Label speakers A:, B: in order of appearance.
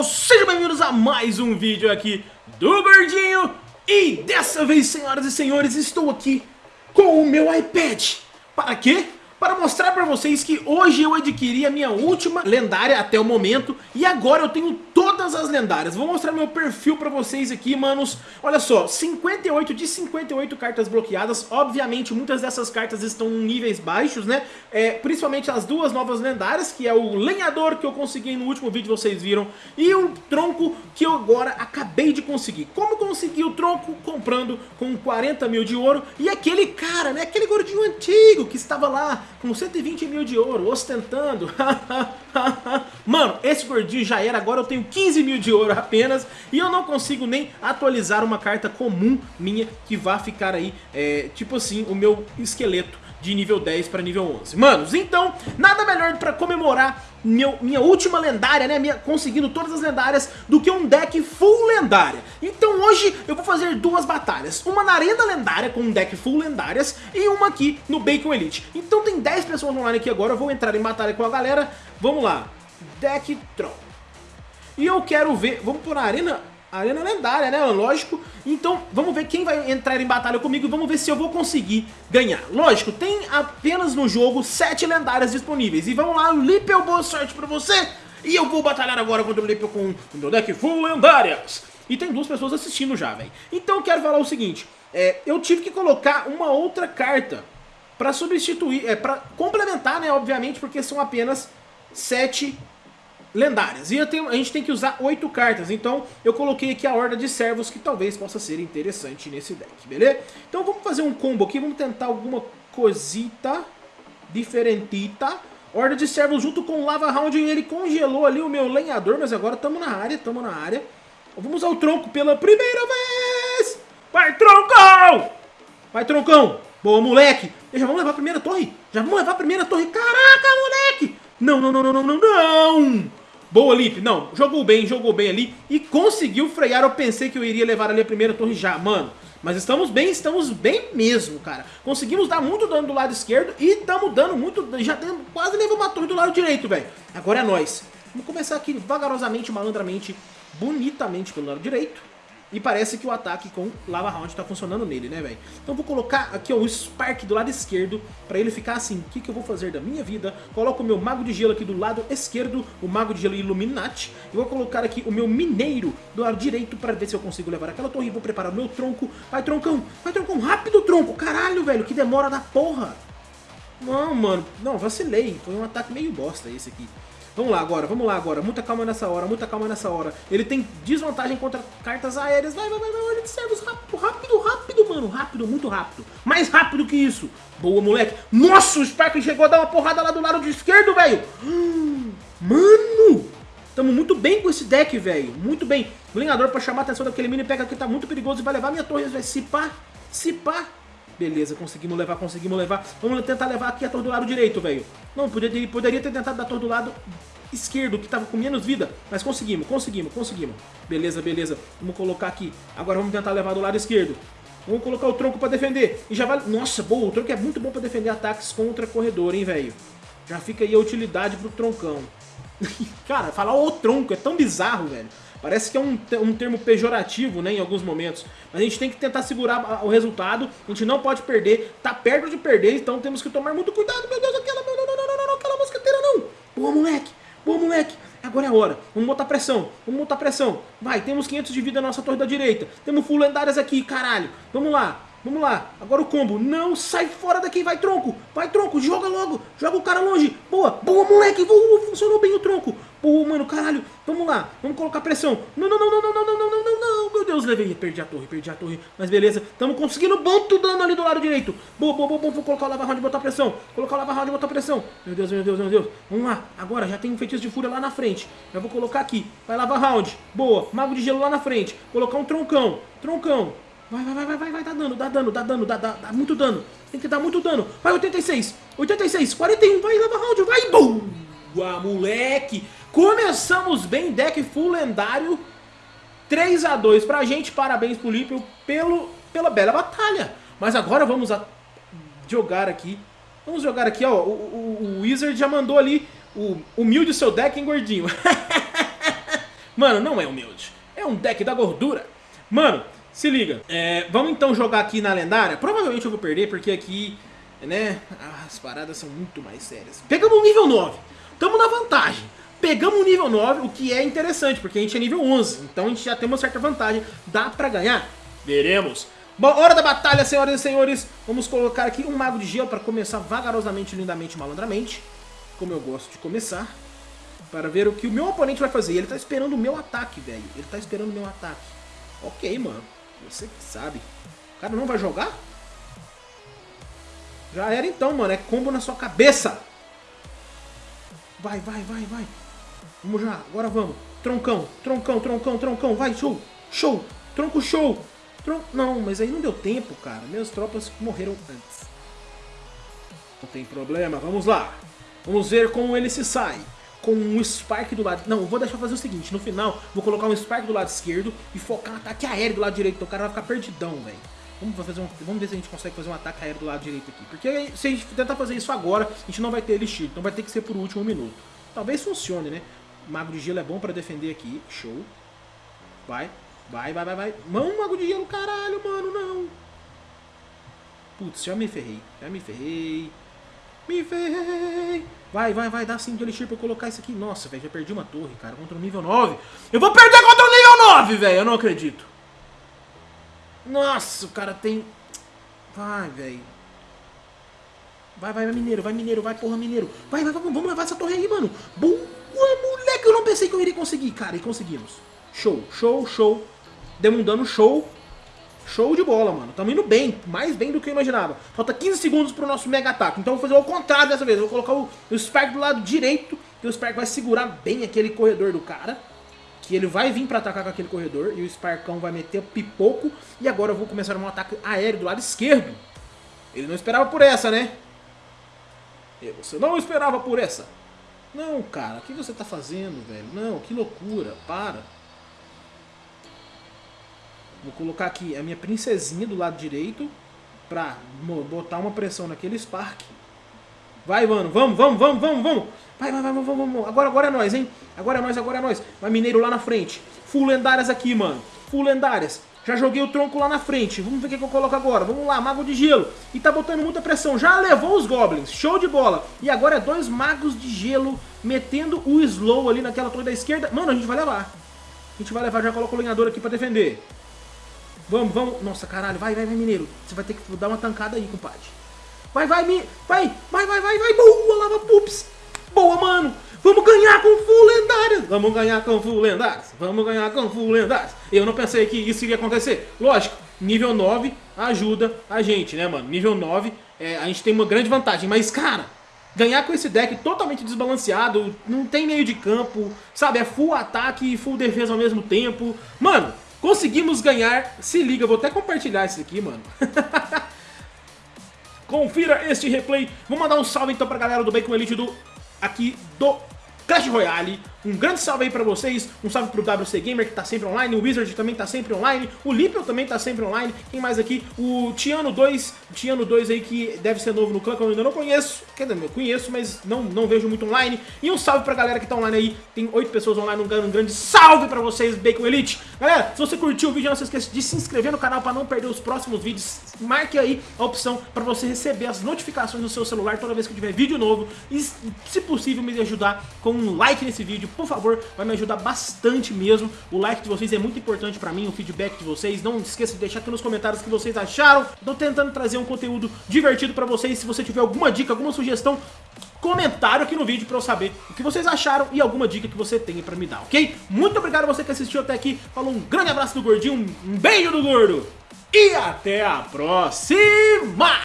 A: pessoal, sejam bem-vindos a mais um vídeo aqui do Gordinho E dessa vez, senhoras e senhores, estou aqui com o meu iPad Para quê? Para mostrar pra vocês que hoje eu adquiri a minha última lendária até o momento E agora eu tenho todas as lendárias Vou mostrar meu perfil pra vocês aqui, manos Olha só, 58 de 58 cartas bloqueadas Obviamente muitas dessas cartas estão em níveis baixos, né? É, principalmente as duas novas lendárias Que é o lenhador que eu consegui no último vídeo, vocês viram E o tronco que eu agora acabei de conseguir Como consegui o tronco? Comprando com 40 mil de ouro E aquele cara, né? Aquele gordinho antigo que estava lá com 120 mil de ouro, ostentando. Mano, esse gordinho já era, agora eu tenho 15 mil de ouro apenas e eu não consigo nem atualizar uma carta comum minha que vá ficar aí, é, tipo assim, o meu esqueleto de nível 10 para nível 11. Manos, então, nada melhor para comemorar meu, minha última lendária, né, minha, conseguindo todas as lendárias, do que um deck full lendária. Então hoje eu vou fazer duas batalhas, uma na arena lendária com um deck full lendárias e uma aqui no Bacon Elite. Então tem 10 pessoas online aqui agora, eu vou entrar em batalha com a galera, vamos lá, deck Troll. E eu quero ver, vamos por arena Arena lendária, né? Lógico. Então, vamos ver quem vai entrar em batalha comigo e vamos ver se eu vou conseguir ganhar. Lógico, tem apenas no jogo 7 lendárias disponíveis. E vamos lá, Lippel, boa sorte pra você. E eu vou batalhar agora contra o Lippel com o meu deck full lendárias. E tem duas pessoas assistindo já, velho. Então eu quero falar o seguinte. É, eu tive que colocar uma outra carta pra substituir, é, pra complementar, né, obviamente, porque são apenas 7 lendárias. E tenho, a gente tem que usar oito cartas, então eu coloquei aqui a horda de servos que talvez possa ser interessante nesse deck, beleza? Então vamos fazer um combo aqui, vamos tentar alguma cosita diferentita. Horda de servos junto com Lava Round, ele congelou ali o meu lenhador, mas agora estamos na área, estamos na área. Vamos usar o tronco pela primeira vez! Vai, troncão! Vai, troncão! Boa, moleque! Já vamos levar a primeira torre? Já vamos levar a primeira torre? Caraca, moleque! Não, não, não, não, não, não, não! Boa, Lip. Não, jogou bem, jogou bem ali e conseguiu frear. Eu pensei que eu iria levar ali a primeira torre já, mano. Mas estamos bem, estamos bem mesmo, cara. Conseguimos dar muito dano do lado esquerdo e estamos dando muito... Já quase levamos uma torre do lado direito, velho. Agora é nós. Vamos começar aqui vagarosamente, malandramente, bonitamente pelo lado direito. E parece que o ataque com Lava Round tá funcionando nele, né, velho? Então vou colocar aqui ó, o Spark do lado esquerdo, pra ele ficar assim, o que, que eu vou fazer da minha vida? Coloco o meu Mago de Gelo aqui do lado esquerdo, o Mago de Gelo Illuminati. E vou colocar aqui o meu Mineiro do lado direito pra ver se eu consigo levar aquela torre. Vou preparar o meu tronco. Vai, troncão! Vai, troncão! Rápido, tronco! Caralho, velho, que demora da porra! Não, mano, não, vacilei. Foi um ataque meio bosta esse aqui. Vamos lá agora, vamos lá agora. Muita calma nessa hora, muita calma nessa hora. Ele tem desvantagem contra cartas aéreas. Vai, vai, vai, vai, olha de servos. Rápido, rápido, rápido, mano. Rápido, muito rápido. Mais rápido que isso. Boa, moleque. Nossa, o Spark chegou a dar uma porrada lá do lado esquerdo, velho. mano. Tamo muito bem com esse deck, velho. Muito bem. O lenhador pra chamar a atenção daquele mini pega que tá muito perigoso e vai levar minha torre. Vai se pá, se pá. Beleza, conseguimos levar, conseguimos levar. Vamos tentar levar aqui a torre do lado direito, velho. Não, poderia, poderia ter tentado dar a torre do lado esquerdo, que tava com menos vida. Mas conseguimos, conseguimos, conseguimos. Beleza, beleza. Vamos colocar aqui. Agora vamos tentar levar do lado esquerdo. Vamos colocar o tronco pra defender. E já vai... Nossa, boa, o tronco é muito bom pra defender ataques contra corredor, hein, velho. Já fica aí a utilidade pro troncão. Cara, falar o tronco é tão bizarro, velho. Parece que é um, um termo pejorativo, né, em alguns momentos. Mas a gente tem que tentar segurar o resultado. A gente não pode perder. Tá perto de perder, então temos que tomar muito cuidado. Meu Deus, aquela... Não, não, não, não, não, aquela mosqueteira não. Boa, moleque. Boa, moleque. Agora é a hora. Vamos botar pressão. Vamos botar pressão. Vai, temos 500 de vida na nossa torre da direita. Temos full lendárias aqui, caralho. Vamos lá. Vamos lá, agora o combo. Não, sai fora daqui, vai tronco. Vai tronco, joga logo. Joga o cara longe. Boa, boa moleque. Funcionou bem o tronco. Boa, mano, caralho. Vamos lá, vamos colocar pressão. Não, não, não, não, não, não, não, não, não, não. Meu Deus, levei. Perdi a torre, perdi a torre. Mas beleza, estamos conseguindo muito dano ali do lado direito. Boa, boa, boa, boa. Vou colocar o lava round e botar pressão. Colocar o lava round e botar pressão. Meu Deus, meu Deus, meu Deus. Vamos lá, agora já tem um feitiço de fúria lá na frente. Já vou colocar aqui. Vai lava round. Boa, mago de gelo lá na frente. Colocar um troncão. Troncão. Vai, vai, vai, vai, vai, dá dano, dá dano, dá dano, dá, dá, dá muito dano. Tem que dar muito dano. Vai, 86, 86, 41, vai, lava round, vai, boa, moleque. Começamos bem, deck full lendário. 3 a 2 pra gente, parabéns pro Lípio pelo, pela bela batalha. Mas agora vamos a jogar aqui. Vamos jogar aqui, ó, o, o, o Wizard já mandou ali o humilde seu deck, hein, gordinho. Mano, não é humilde. É um deck da gordura. Mano, se liga. É, vamos então jogar aqui na lendária. Provavelmente eu vou perder, porque aqui, né, as paradas são muito mais sérias. Pegamos um nível 9. Tamo na vantagem. Pegamos um nível 9, o que é interessante, porque a gente é nível 11. Então a gente já tem uma certa vantagem. Dá pra ganhar? Veremos. Bom, hora da batalha, senhoras e senhores. Vamos colocar aqui um Mago de Gelo para começar vagarosamente, lindamente, malandramente. Como eu gosto de começar. Para ver o que o meu oponente vai fazer. Ele tá esperando o meu ataque, velho. Ele tá esperando o meu ataque. Ok, mano. Você que sabe. O cara não vai jogar? Já era então, mano. É combo na sua cabeça. Vai, vai, vai, vai. Vamos já. Agora vamos. Troncão, troncão, troncão, troncão. Vai, show, show. Tronco show. Tron... Não, mas aí não deu tempo, cara. Minhas tropas morreram antes. Não tem problema. Vamos lá. Vamos ver como ele se sai com um Spark do lado... Não, vou deixar fazer o seguinte, no final vou colocar um Spark do lado esquerdo e focar um ataque aéreo do lado direito, então o cara vai ficar perdidão, velho. Vamos, fazer um, vamos ver se a gente consegue fazer um ataque aéreo do lado direito aqui. Porque se a gente tentar fazer isso agora, a gente não vai ter Elixir, então vai ter que ser por último minuto. Talvez funcione, né? Mago de gelo é bom pra defender aqui, show. Vai, vai, vai, vai, vai. Mão, Mago de gelo, caralho, mano, não. Putz, já me ferrei, já me ferrei. Me ferrei. Vai, vai, vai, dá 5 de elixir pra eu colocar isso aqui. Nossa, velho, já perdi uma torre, cara, contra o nível 9. Eu vou perder contra o nível 9, velho, eu não acredito. Nossa, o cara tem... Vai, velho. Vai, vai, vai, mineiro, vai, mineiro, vai, porra, mineiro. Vai, vai, vamos, vamos levar essa torre aí, mano. Boa, moleque, eu não pensei que eu iria conseguir, cara, e conseguimos. Show, show, show. Demos dano show. Show de bola, mano. Tamo indo bem, mais bem do que eu imaginava. Falta 15 segundos pro nosso mega ataque. Então vou fazer o contrário dessa vez. Vou colocar o, o Spark do lado direito, que o Spark vai segurar bem aquele corredor do cara. Que ele vai vir pra atacar com aquele corredor, e o Sparkão vai meter pipoco. E agora eu vou começar um ataque aéreo do lado esquerdo. Ele não esperava por essa, né? E você não esperava por essa. Não, cara, o que você tá fazendo, velho? Não, que loucura, para. Vou colocar aqui a minha princesinha do lado direito pra botar uma pressão naquele Spark. Vai, mano. Vamos, vamos, vamos, vamos, vamos. Vai, vai, vai, vamos, vamos. Agora, agora é nós, hein? Agora é nós, agora é nós. Vai, mineiro lá na frente. Full lendárias aqui, mano. Full lendárias. Já joguei o tronco lá na frente. Vamos ver o que eu coloco agora. Vamos lá, mago de gelo. E tá botando muita pressão. Já levou os goblins. Show de bola. E agora é dois magos de gelo metendo o slow ali naquela torre da esquerda. Mano, a gente vai levar. A gente vai levar. Já coloca o lenhador aqui pra defender. Vamos, vamos. Nossa, caralho. Vai, vai, vai, mineiro. Você vai ter que dar uma tancada aí, compadre. Vai, vai, mi... vai, vai, vai, vai, vai. Boa, lava pups. Boa, mano. Vamos ganhar com full lendárias. Vamos ganhar com full lendárias. Vamos ganhar com full lendárias. Eu não pensei que isso iria acontecer. Lógico, nível 9 ajuda a gente, né, mano? Nível 9, é, a gente tem uma grande vantagem. Mas, cara, ganhar com esse deck totalmente desbalanceado, não tem meio de campo, sabe? É full ataque e full defesa ao mesmo tempo. Mano, Conseguimos ganhar. Se liga, vou até compartilhar isso aqui, mano. Confira este replay. Vou mandar um salve então pra galera do Bacon Elite do aqui do Clash Royale. Um grande salve aí pra vocês, um salve pro WC Gamer que tá sempre online, o Wizard também tá sempre online, o Lippel também tá sempre online, quem mais aqui? O Tiano 2, Tiano 2 aí que deve ser novo no clã, que eu ainda não conheço, quer dizer, eu conheço, mas não, não vejo muito online. E um salve pra galera que tá online aí, tem 8 pessoas online, um, um grande salve pra vocês, Bacon Elite. Galera, se você curtiu o vídeo, não se esqueça de se inscrever no canal pra não perder os próximos vídeos. Marque aí a opção pra você receber as notificações no seu celular toda vez que tiver vídeo novo. E, se possível, me ajudar com um like nesse vídeo, por favor, vai me ajudar bastante mesmo. O like de vocês é muito importante pra mim, o feedback de vocês. Não esqueça de deixar aqui nos comentários o que vocês acharam. Tô tentando trazer um conteúdo divertido pra vocês. Se você tiver alguma dica, alguma sugestão, comentário aqui no vídeo pra eu saber o que vocês acharam e alguma dica que você tenha pra me dar, ok? Muito obrigado a você que assistiu até aqui. Falou um grande abraço do Gordinho, um beijo do Gordo. E até a próxima!